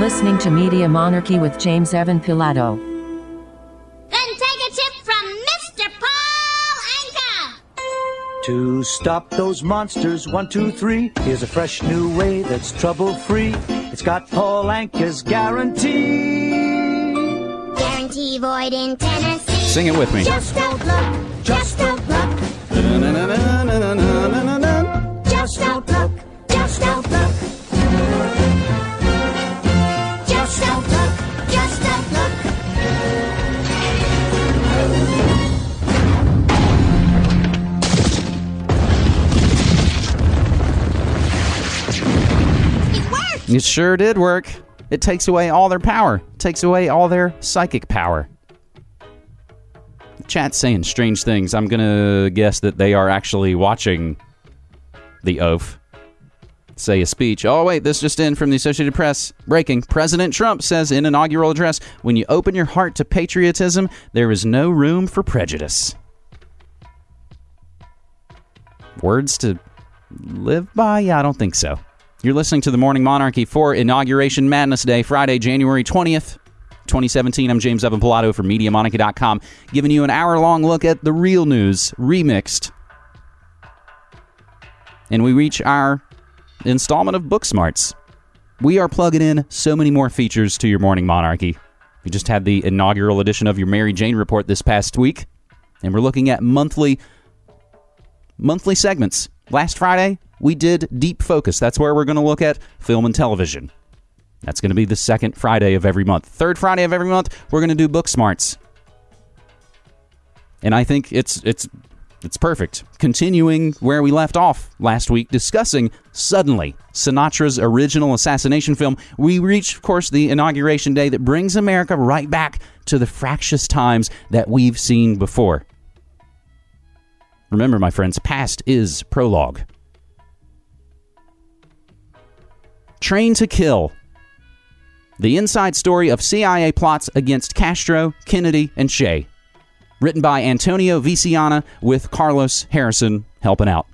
listening to Media Monarchy with James Evan Pilato. Then take a tip from Mr. Paul Anka. To stop those monsters, one, two, three. Here's a fresh new way that's trouble free. It's got Paul Anka's guarantee. Guarantee void in Tennessee. Sing it with me. Just don't look. Just don't look. Just sure did work. It takes away all their power. It takes away all their psychic power. Chat's saying strange things. I'm gonna guess that they are actually watching the oath say a speech. Oh wait, this just in from the Associated Press. Breaking. President Trump says in inaugural address, when you open your heart to patriotism, there is no room for prejudice. Words to live by? Yeah, I don't think so. You're listening to the Morning Monarchy for Inauguration Madness Day, Friday, January 20th, 2017. I'm James Evan Pilato from MediaMonarchy.com, giving you an hour long look at the real news, remixed. And we reach our installment of Book Smarts. We are plugging in so many more features to your Morning Monarchy. We just had the inaugural edition of your Mary Jane Report this past week, and we're looking at monthly monthly segments. Last Friday, we did Deep Focus. That's where we're going to look at film and television. That's going to be the second Friday of every month. Third Friday of every month, we're going to do Book Smarts. And I think it's it's it's perfect. Continuing where we left off last week, discussing Suddenly, Sinatra's original assassination film, we reach, of course, the inauguration day that brings America right back to the fractious times that we've seen before. Remember, my friends, past is prologue. Train to Kill. The inside story of CIA plots against Castro, Kennedy, and Che. Written by Antonio Veciana with Carlos Harrison helping out.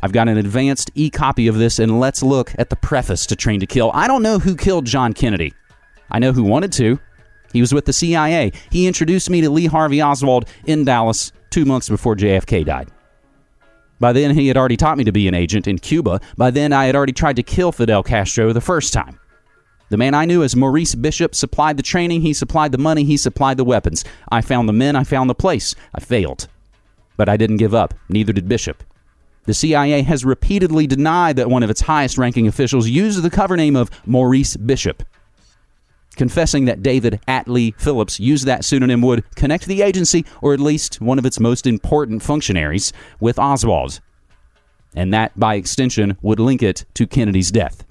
I've got an advanced e copy of this, and let's look at the preface to Train to Kill. I don't know who killed John Kennedy. I know who wanted to. He was with the CIA. He introduced me to Lee Harvey Oswald in Dallas two months before JFK died. By then, he had already taught me to be an agent in Cuba. By then, I had already tried to kill Fidel Castro the first time. The man I knew as Maurice Bishop supplied the training, he supplied the money, he supplied the weapons. I found the men, I found the place. I failed. But I didn't give up, neither did Bishop. The CIA has repeatedly denied that one of its highest ranking officials used the cover name of Maurice Bishop. Confessing that David Atlee Phillips used that pseudonym would connect the agency, or at least one of its most important functionaries, with Oswald. And that, by extension, would link it to Kennedy's death.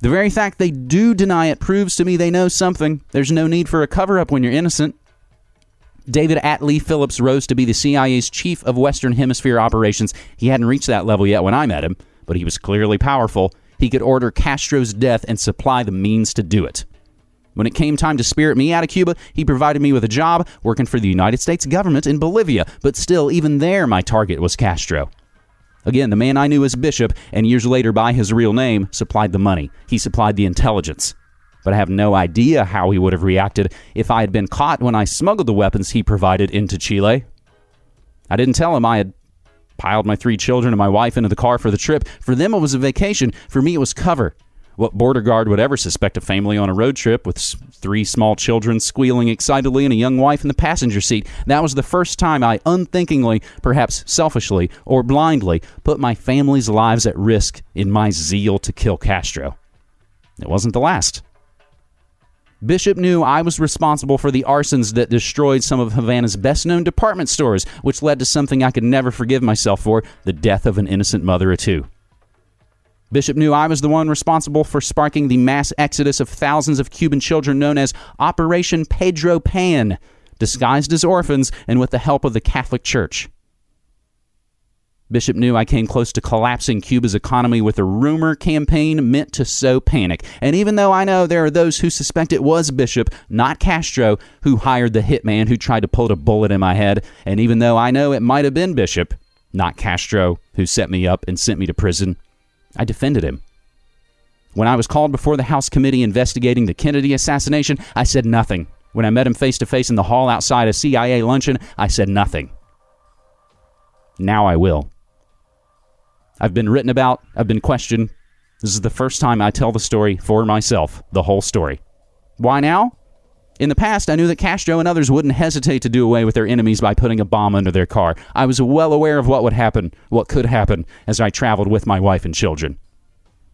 The very fact they do deny it proves to me they know something. There's no need for a cover up when you're innocent. David Atlee Phillips rose to be the CIA's chief of Western Hemisphere operations. He hadn't reached that level yet when I met him, but he was clearly powerful. He could order Castro's death and supply the means to do it. When it came time to spirit me out of Cuba, he provided me with a job working for the United States government in Bolivia, but still, even there, my target was Castro. Again, the man I knew as Bishop, and years later by his real name, supplied the money. He supplied the intelligence. But I have no idea how he would have reacted if I had been caught when I smuggled the weapons he provided into Chile. I didn't tell him I had piled my three children and my wife into the car for the trip. For them, it was a vacation. For me, it was cover. What border guard would ever suspect a family on a road trip with three small children squealing excitedly and a young wife in the passenger seat? That was the first time I unthinkingly, perhaps selfishly or blindly, put my family's lives at risk in my zeal to kill Castro. It wasn't the last. Bishop knew I was responsible for the arsons that destroyed some of Havana's best known department stores, which led to something I could never forgive myself for the death of an innocent mother or two. Bishop knew I was the one responsible for sparking the mass exodus of thousands of Cuban children known as Operation Pedro Pan, disguised as orphans and with the help of the Catholic Church. Bishop knew I came close to collapsing Cuba's economy with a rumor campaign meant to sow panic. And even though I know there are those who suspect it was Bishop, not Castro, who hired the hitman who tried to put a bullet in my head, and even though I know it might have been Bishop, not Castro, who set me up and sent me to prison, I defended him. When I was called before the House committee investigating the Kennedy assassination, I said nothing. When I met him face to face in the hall outside a CIA luncheon, I said nothing. Now I will. I've been written about, I've been questioned. This is the first time I tell the story for myself, the whole story. Why now? In the past, I knew that Castro and others wouldn't hesitate to do away with their enemies by putting a bomb under their car. I was well aware of what would happen, what could happen, as I traveled with my wife and children.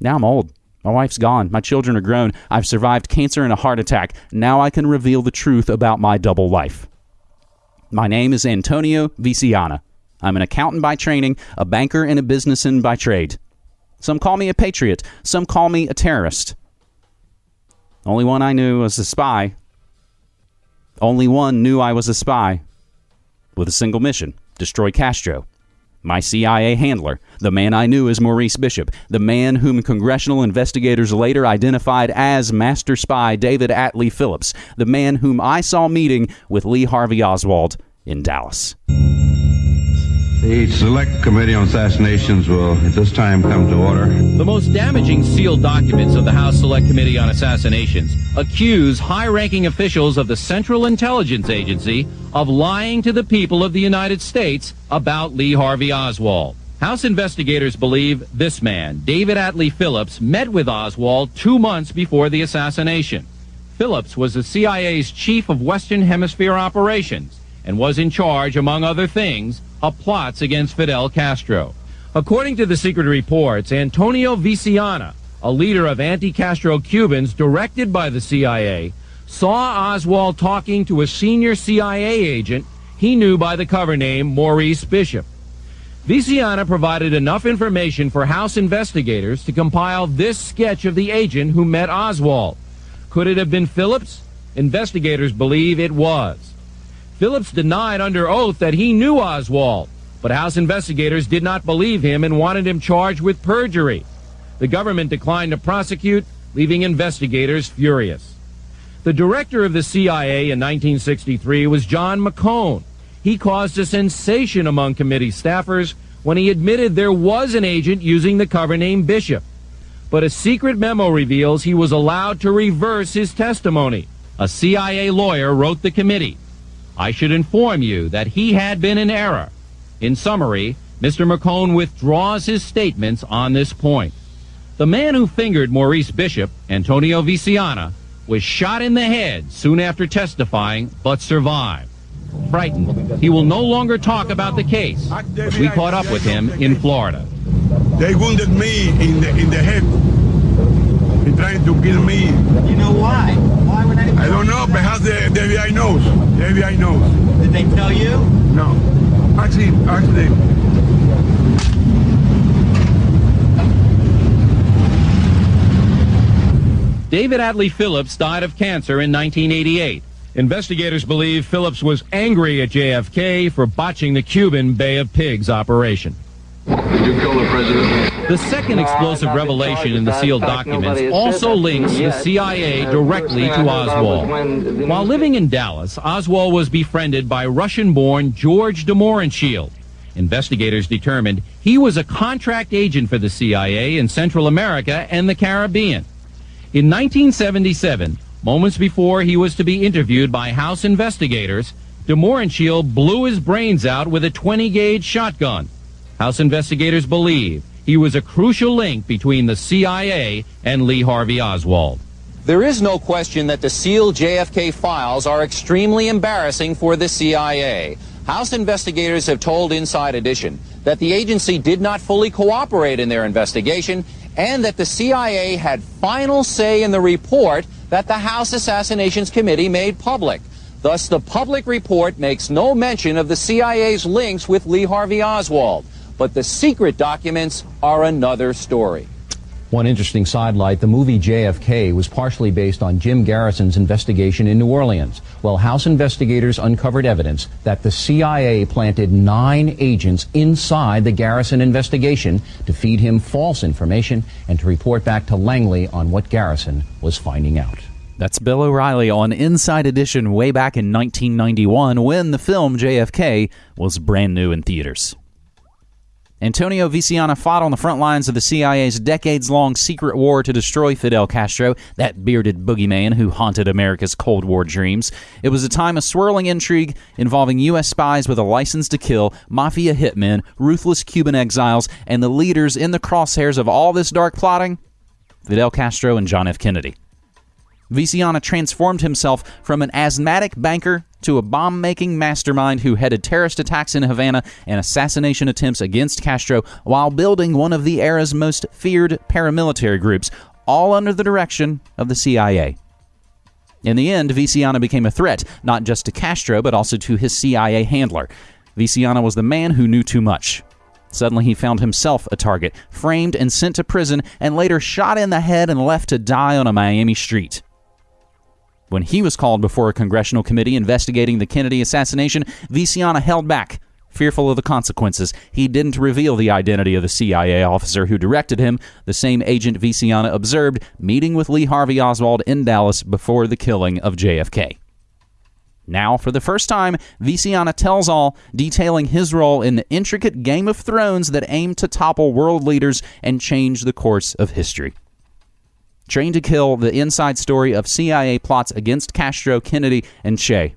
Now I'm old. My wife's gone. My children are grown. I've survived cancer and a heart attack. Now I can reveal the truth about my double life. My name is Antonio Veciana. I'm an accountant by training, a banker, and a businessman by trade. Some call me a patriot. Some call me a terrorist. Only one I knew was a spy. Only one knew I was a spy. With a single mission destroy Castro. My CIA handler, the man I knew as Maurice Bishop, the man whom congressional investigators later identified as Master Spy David Atlee Phillips, the man whom I saw meeting with Lee Harvey Oswald in Dallas. The Select Committee on Assassinations will at this time come to order. The most damaging sealed documents of the House Select Committee on Assassinations accuse high ranking officials of the Central Intelligence Agency of lying to the people of the United States about Lee Harvey Oswald. House investigators believe this man, David Atlee Phillips, met with Oswald two months before the assassination. Phillips was the CIA's chief of Western Hemisphere operations and was in charge, among other things, of plots against Fidel Castro. According to the secret reports, Antonio Veciana, a leader of anti-Castro Cubans directed by the CIA, saw Oswald talking to a senior CIA agent he knew by the cover name Maurice Bishop. Veciana provided enough information for House investigators to compile this sketch of the agent who met Oswald. Could it have been Phillips? Investigators believe it was. Phillips denied under oath that he knew Oswald, but House investigators did not believe him and wanted him charged with perjury. The government declined to prosecute, leaving investigators furious. The director of the CIA in 1963 was John McCone. He caused a sensation among committee staffers when he admitted there was an agent using the cover name Bishop. But a secret memo reveals he was allowed to reverse his testimony. A CIA lawyer wrote the committee. I should inform you that he had been in error. In summary, Mr. McCone withdraws his statements on this point. The man who fingered Maurice Bishop, Antonio Veciana, was shot in the head soon after testifying, but survived. Frightened, he will no longer talk about the case. We caught up with him in Florida. They wounded me in the in the head. They trying to kill me. You know why? Why would anybody? I don't know, perhaps the, the FBI knows. The FBI knows. Did they tell you? No. Actually, actually, David Atlee Phillips died of cancer in 1988. Investigators believe Phillips was angry at JFK for botching the Cuban Bay of Pigs operation. Did you kill the president? The second explosive revelation in the sealed documents also links the CIA directly to Oswald. While living in Dallas, Oswald was befriended by Russian-born George de Mohrenschildt. Investigators determined he was a contract agent for the CIA in Central America and the Caribbean. In 1977, moments before he was to be interviewed by House investigators, de Mohrenschildt blew his brains out with a 20-gauge shotgun. House investigators believe he was a crucial link between the CIA and Lee Harvey Oswald. There is no question that the sealed JFK files are extremely embarrassing for the CIA. House investigators have told Inside Edition that the agency did not fully cooperate in their investigation and that the CIA had final say in the report that the House Assassinations Committee made public. Thus, the public report makes no mention of the CIA's links with Lee Harvey Oswald. But the secret documents are another story. One interesting sidelight, the movie JFK was partially based on Jim Garrison's investigation in New Orleans. Well, House investigators uncovered evidence that the CIA planted nine agents inside the Garrison investigation to feed him false information and to report back to Langley on what Garrison was finding out. That's Bill O'Reilly on Inside Edition way back in 1991 when the film JFK was brand new in theaters. Antonio Veciana fought on the front lines of the CIA's decades long secret war to destroy Fidel Castro, that bearded boogeyman who haunted America's Cold War dreams. It was a time of swirling intrigue involving U.S. spies with a license to kill, mafia hitmen, ruthless Cuban exiles, and the leaders in the crosshairs of all this dark plotting Fidel Castro and John F. Kennedy. Veciana transformed himself from an asthmatic banker to a bomb making mastermind who headed terrorist attacks in Havana and assassination attempts against Castro while building one of the era's most feared paramilitary groups, all under the direction of the CIA. In the end, Veciana became a threat, not just to Castro, but also to his CIA handler. Veciana was the man who knew too much. Suddenly, he found himself a target, framed and sent to prison, and later shot in the head and left to die on a Miami street. When he was called before a congressional committee investigating the Kennedy assassination, Veciana held back, fearful of the consequences. He didn't reveal the identity of the CIA officer who directed him, the same agent Veciana observed meeting with Lee Harvey Oswald in Dallas before the killing of JFK. Now, for the first time, Veciana tells all, detailing his role in the intricate Game of Thrones that aimed to topple world leaders and change the course of history. Trained to Kill The Inside Story of CIA Plots Against Castro, Kennedy, and Che.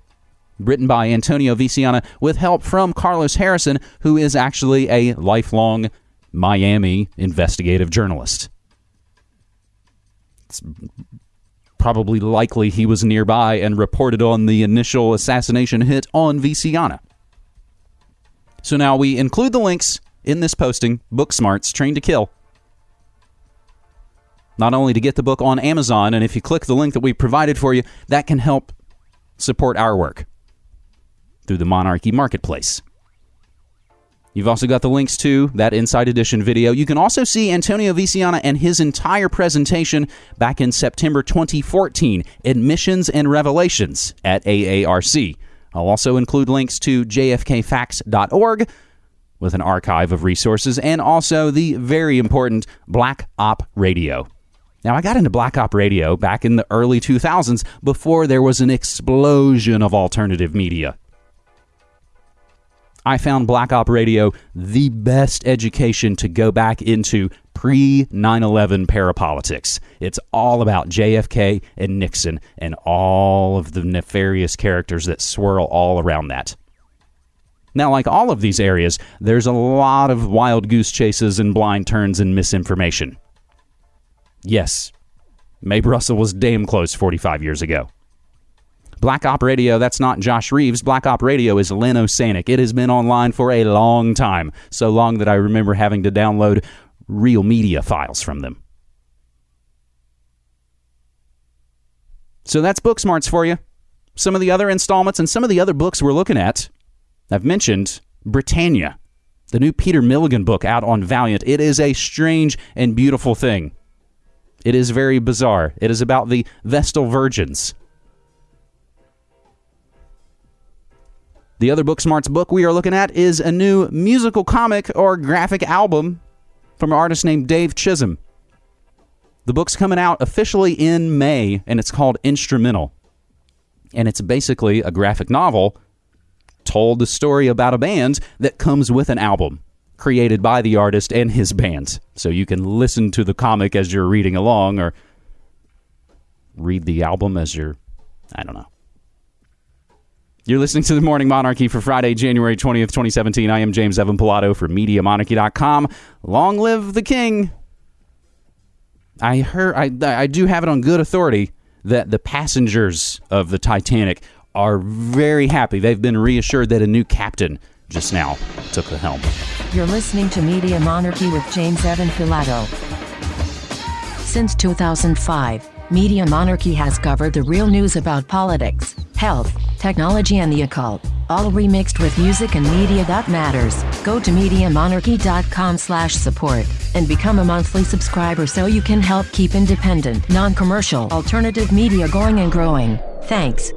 Written by Antonio Veciana with help from Carlos Harrison, who is actually a lifelong Miami investigative journalist. It's probably likely he was nearby and reported on the initial assassination hit on Veciana. So now we include the links in this posting, Book Smarts, Trained to Kill, not only to get the book on Amazon, and if you click the link that we provided for you, that can help support our work through the Monarchy Marketplace. You've also got the links to that Inside Edition video. You can also see Antonio Veciana and his entire presentation back in September 2014, Admissions and Revelations at AARC. I'll also include links to jfkfacts.org with an archive of resources and also the very important Black Op Radio. Now, I got into Black Op Radio back in the early 2000s before there was an explosion of alternative media. I found Black Op Radio the best education to go back into pre 9 11 parapolitics. It's all about JFK and Nixon and all of the nefarious characters that swirl all around that. Now, like all of these areas, there's a lot of wild goose chases and blind turns and misinformation. Yes, Mae Brussell was damn close 45 years ago. Black Op Radio, that's not Josh Reeves. Black Op Radio is Len Osanic. It has been online for a long time, so long that I remember having to download real media files from them. So that's Book Smarts for you. Some of the other installments and some of the other books we're looking at. I've mentioned Britannia, the new Peter Milligan book out on Valiant. It is a strange and beautiful thing. It is very bizarre. It is about the Vestal Virgins. The other Book Smarts book we are looking at is a new musical comic or graphic album from an artist named Dave Chisholm. The book's coming out officially in May, and it's called Instrumental. And it's basically a graphic novel told the story about a band that comes with an album created by the artist and his band. So you can listen to the comic as you're reading along or read the album as you're, I don't know. You're listening to the Morning Monarchy for Friday, January 20th, 2017. I am James Evan Pilato for MediaMonarchy.com. Long live the king. I heard I I do have it on good authority that the passengers of the Titanic are very happy. They've been reassured that a new captain just now took the helm. You're listening to Media Monarchy with James Evan Pilato. Since 2005, Media Monarchy has covered the real news about politics, health, technology, and the occult, all remixed with music and media that matters. Go to MediaMonarchy.com slash support and become a monthly subscriber so you can help keep independent, non-commercial, alternative media going and growing. Thanks.